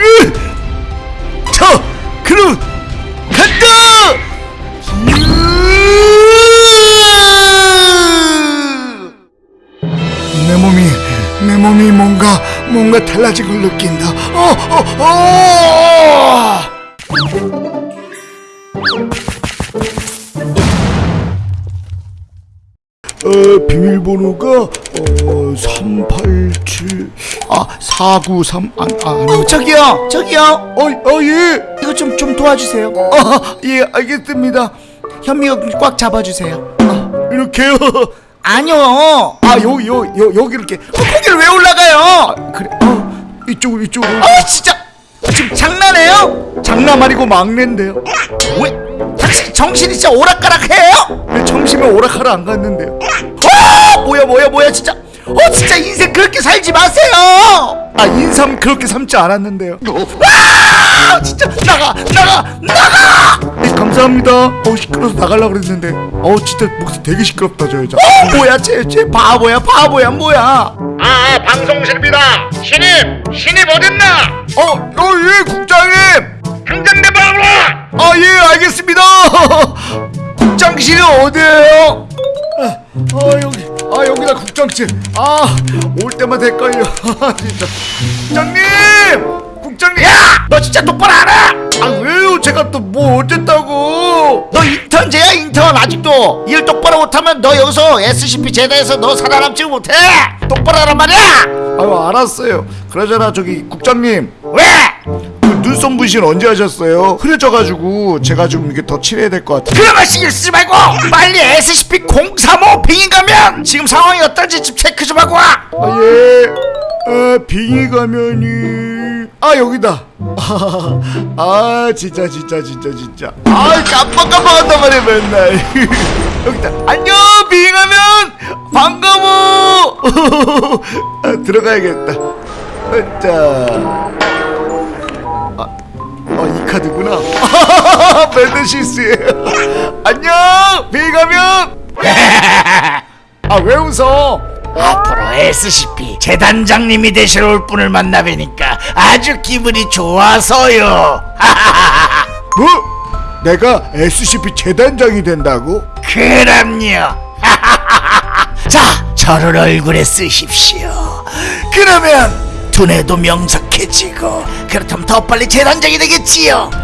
으! 저 그럼 간다 으! 내 몸이 내 몸이 뭔가 뭔가 달라진 걸 느낀다 어, 어, 어! 어, 비밀번호가 어, 387, 아, 493, 아, 아, 어, 저기요, 저기요. 어, 어, 예. 이거 좀좀 도와주세요. 아, 예, 알겠습니다. 현미 여기 꽉 잡아 주세요. 아, 이렇게요. 아니요. 아, 요, 요, 요, 여기 이렇게. 어, 거기를 왜 올라가요? 그래, 어, 이쪽으로, 이쪽으로. 아, 진짜. 지금 장난해요? 장난 아니고 막내인데요. 왜? 당신 정신이 진짜 오락가락해요? 내 점심에 오락하러 안 갔는데요. 어, 뭐야, 뭐야, 뭐야, 진짜. 어, 진짜 인생 그렇게 살지 마세요. 아, 인삼 그렇게 삶지 않았는데요. 아, 진짜 나가, 나가, 나가. 네, 감사합니다. 어, 시끄러워서 나가려고 그랬는데. 어, 진짜 목소리 되게 시끄럽다, 저 여자. 어, 뭐야, 쟤, 쟤 바보야, 바보야, 뭐야? 아 방송실입니다 신입 신입 어딨나 어, 어, 예, 국장님! 당장 내 방으로 와 아, 예, 알겠습니다! 국장실이 어디에요? 아, 아, 여기, 아, 여기다 국장실. 아, 올 때마다 헷갈려. 진짜. 국장님! 국장님! 야, 너 진짜 똑바로 알아? 제가 또 뭐 어쨌다고? 너 인턴제야 인턴 아직도 일 똑바로 못하면 너 여기서 SCP 제다에서 너 살아남지 못해 똑바로 하란 말이야 아유, 알았어요. 그러잖아, 저기, 국장님. 왜? 그 눈썹 문신 언제 하셨어요? 흐려져가지고 제가 좀 이게 더 칠해야 될 것 같아요. 그런 거 신경 쓰지 말고 빨리 SCP-035 빙의 가면 지금 상황이 어떤지 좀 체크 좀 하고 와 아, 예. 아, 빙의 가면이. 아, 여기다. 아, 진짜, 진짜, 진짜, 진짜. 아, 깜빡깜빡한단 말이야, 맨날. 여기다. 안녕, 빙의 가면! 반가워! 아, 들어가야겠다. 자. 아, 어, 이 카드구나. 맨날 실수해요. 안녕, 빙의 가면! 아, 왜 웃어? 앞으로 SCP 재단장님이 되실 올 분을 만나 뵈니까 아주 기분이 좋아서요 뭐? 내가 SCP 재단장이 된다고? 그럼요 자 저를 얼굴에 쓰십시오 그러면 두뇌도 명석해지고 그렇다면 더 빨리 재단장이 되겠지요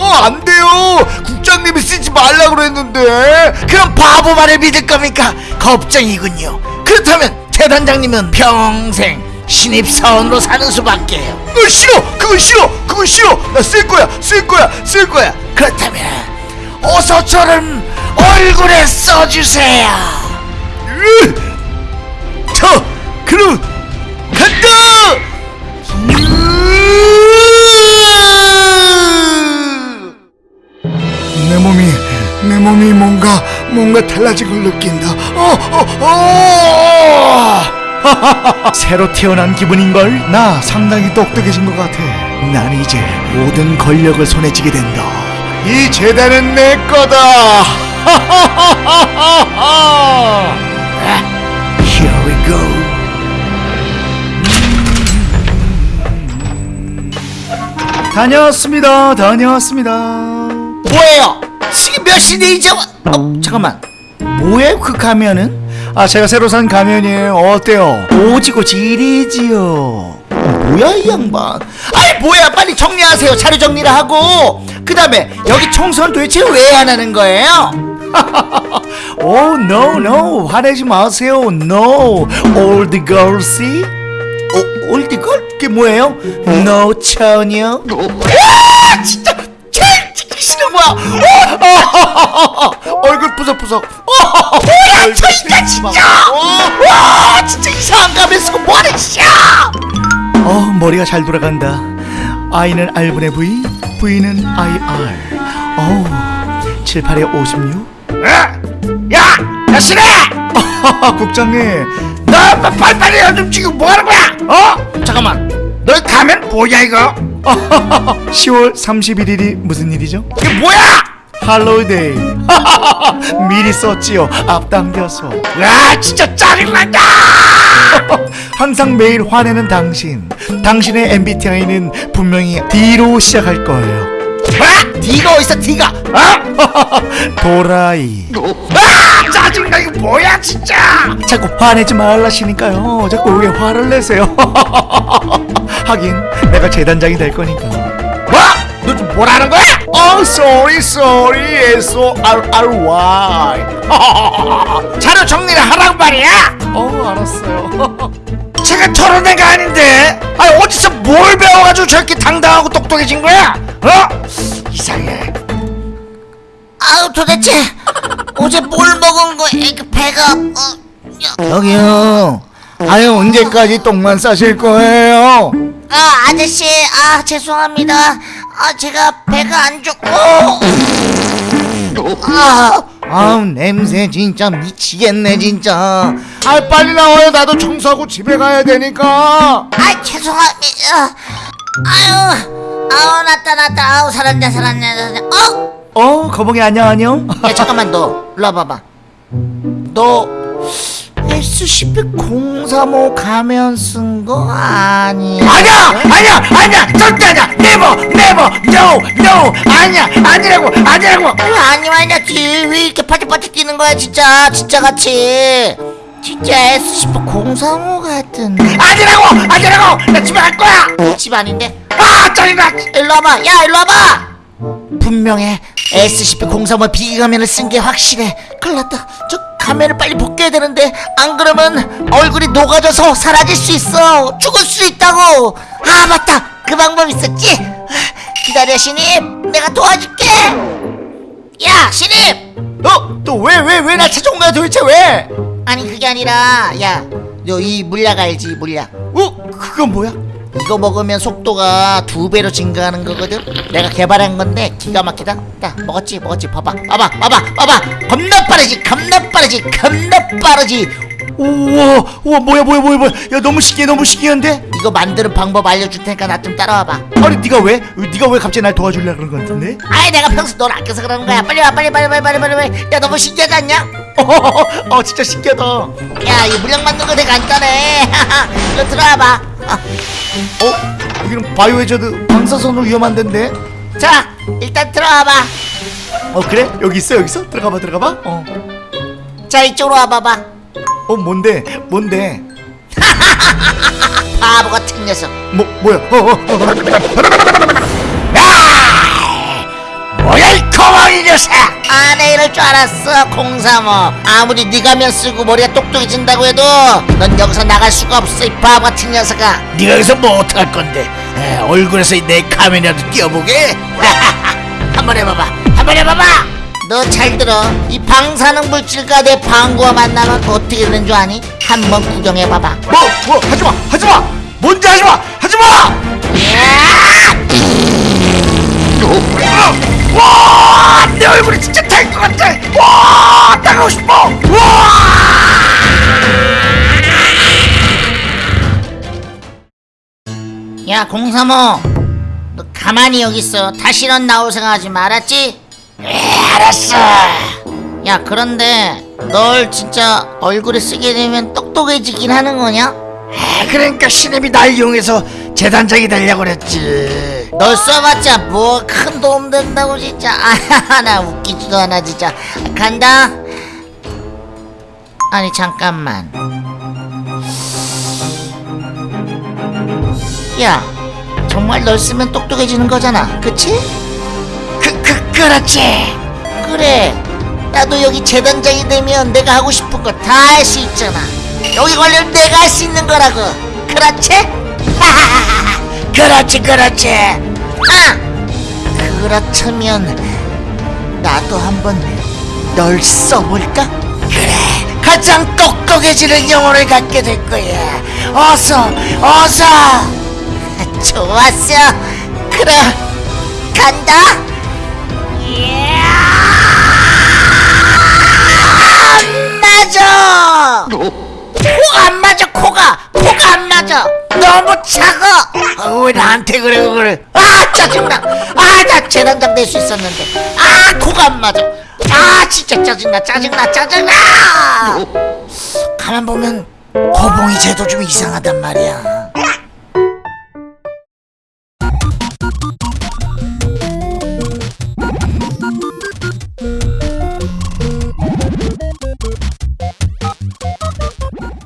어, 안 돼요! 국장님이 쓰지 말라고 그랬는데! 그럼 바보 말을 믿을 겁니까? 걱정이군요. 그렇다면 대단장님은 평생 신입사원으로 사는 수밖에요. 그거 싫어! 그거 싫어! 그거 싫어! 나 쓸 거야! 쓸 거야! 쓸 거야! 그렇다면 어서 저를 얼굴에 써주세요. 으! 뭔가, 달라진 걸 느낀다. 어, 어, 어! 새로 태어난 기분인걸? 나 상당히 똑똑해진 것 같아. 난 이제 모든 권력을 손에 쥐게 된다. 이 재단은 내 거다. 다녀왔습니다. 다녀왔습니다. 뭐예요? 시인데 이제 와... 어, 잠깐만. 뭐예요 그 가면은? 아, 제가 새로 산 가면이에요. 어때요? 오지고 지리지요. 어, 뭐야 이 양반? 아이 뭐야 빨리 정리하세요. 자료 정리를 하고 그 다음에 여기 청소는 도대체 왜 안 하는 거예요? 오, no, no. 화내지 마세요. No. All the girls see? 어, 올드걸? 그게 뭐예요? No 처녀? 와 진짜 제일 찍기 싫은 거야 어, 얼굴 푸석푸석. 뭐야 저 인간 진짜 와 진짜 이상한 가면 쓰고 뭐하는 짓이야 어, 머리가 잘 돌아간다. I는 R분의 V, V는 IR. 어우, 7, 8에 56. 야! 야 신혜! 국장님, 너 빨리빨리 좀 지금 뭐하는 거야? 어? 잠깐만 너 가면 뭐야 이거? 10월 31일이 무슨 일이죠? 이게 뭐야? 할로데이. 미리 썼지요. 앞당겨서. 아 진짜 짜증난다! 항상 매일 화내는 당신. 당신의 MBTI는 분명히 D로 시작할 거예요. 아! D가 어딨어 D가? 어? 도라이. 아 짜증나. 이거 뭐야 진짜! 자꾸 화내지 말라시니까요. 자꾸 왜 화를 내세요? 하긴 내가 재단장이 될 거니까. 뭐? 너좀 뭐라는 거야? Oh sorry sorry S-O-R-R-Y 자료 정리를 하라고 말이야 어 알았어요 제가 저런 애가 아닌데 아니 어디서 뭘 배워가지고 저렇게 당당하고 똑똑해진 거야? 어? 이상해 아우 도대체 어제 뭘 먹은 거야? 그 배가 어, 저기요 아유 언제까지 똥만 싸실 거예요 아 아저씨 아 죄송합니다. 아 제가 배가 안 좋고 아 아우 냄새 진짜 미치겠네 진짜 아 빨리 나와요 나도 청소하고 집에 가야 되니까 아 죄송합니다. 아유 아우 났다 났다 아우 살았네 살았네 살았네. 어? 어 거북이 안녕 안녕 야 잠깐만 너 일로 와봐봐. 너 SCP-035 가면 쓴 거 아니야? 아니야! 아니야! 아니야! 절대 아니야! never never no no 아니야! 아니라고! 아니라고! 아니 아니야 뒤왜 이렇게 파티파티 뛰는 거야 진짜. 진짜 같이. 진짜 SCP-035 같은데 아니라고! 아니라고! 나 집에 갈 거야! 집 아닌데? 아 짜증나! 일로 와봐. 야 일로 와봐. 분명해 SCP-035 비가면을 쓴 게 확실해. 큰일 났다. 저 가면을 빨리 벗겨야 되는데. 안 그러면 얼굴이 녹아져서 사라질 수 있어. 죽을 수 있다고. 아 맞다. 그 방법 있었지? 기다려 신입. 내가 도와줄게. 야 신입! 어? 또 왜 왜 왜 나 찾아온 거야 도대체 왜? 아니 그게 아니라. 야너 이 물약 알지 물약? 어? 그건 뭐야? 이거 먹으면 속도가 두 배로 증가하는 거거든. 내가 개발한 건데 기가 막히다. 야 먹었지 먹었지 봐봐 봐봐 봐봐 봐봐 겁나 빠르지 겁나 빠르지 겁나 빠르지. 우와 우와 뭐야 뭐야 뭐야 뭐야 야 너무 신기해 너무 신기한데? 이거 만드는 방법 알려줄 테니까 나 좀 따라와봐. 아니 네가 왜? 네가 왜 갑자기 날 도와주려고 그런 거 같은데? 아이 내가 평소 널 아껴서 그러는 거야. 빨리 와 빨리 빨리 빨리 빨리 빨리 빨리. 야 너무 신기하지 않냐? 어, 어 진짜 신기하다 어? 야이 물약 만드는 거 되게 간단해. 이거 들어와봐. 어. 여기는 바이오 해저드 방사선으로 위험한 데인데 자 일단 들어와봐. 어 그래? 여기 있어 여기 있어? 들어가봐 들어가봐 어. 자 이쪽으로 와봐봐. 어 뭔데 뭔데 바보 같은 녀석. 뭐 뭐야 어, 어, 어. 이 녀석! 아내 이럴 줄 알았어 035 아무리 네가 면 쓰고 머리가 똑똑해진다고 해도 넌 여기서 나갈 수가 없어 이 바보 같은 녀석아. 네가 여기서 뭐 어떡할 건데? 에, 얼굴에서 내 카메라도 띄워보게? 한번 해봐봐. 한번 해봐봐! 너 잘 들어. 이 방사능 물질과 내 방구와 만나면 어떻게 되는 줄 아니? 한번 구경해봐봐. 뭐, 뭐, 하지마, 하지마! 뭔지 하지마, 하지마! 와, 얼굴이 진짜 탈것 같아! 와, 나가고 싶어! 와! 야 035, 너 가만히 여기 있어 다시 넌 나올 생각하지 말았지? 알았어! 야 그런데 널 진짜 얼굴에 쓰게 되면 똑똑해지긴 하는 거냐? 아, 그러니까 신입이 날 이용해서 재단장이 되려고 그랬지. 널 써봤자 뭐 큰 도움 된다고 진짜. 아나 웃기지도 않아 진짜. 간다. 아니 잠깐만. 야 정말 널 쓰면 똑똑해지는 거잖아. 그치? 그, 그, 그렇지. 그래. 나도 여기 재단장이 되면 내가 하고 싶은 거 다 할 수 있잖아. 여기 걸리면 내가 할 수 있는 거라고. 그렇지? 그렇지, 그렇지. 아! 그렇다면 나도 한번 널 써볼까? 그래, 가장 똑똑해지는 영혼을 갖게 될 거야. 어서, 어서! 좋았어 그래 간다 안 맞아 코가 안 맞아 코가 코가 안 맞아 너무 작아. 아, 왜 나한테 그래, 그래? 아 짜증나. 아나 재단장 될 수 있었는데. 아 코가 안 맞아. 아 진짜 짜증나 짜증나 짜증나. 가만 보면 거봉이 쟤도 좀 이상하단 말이야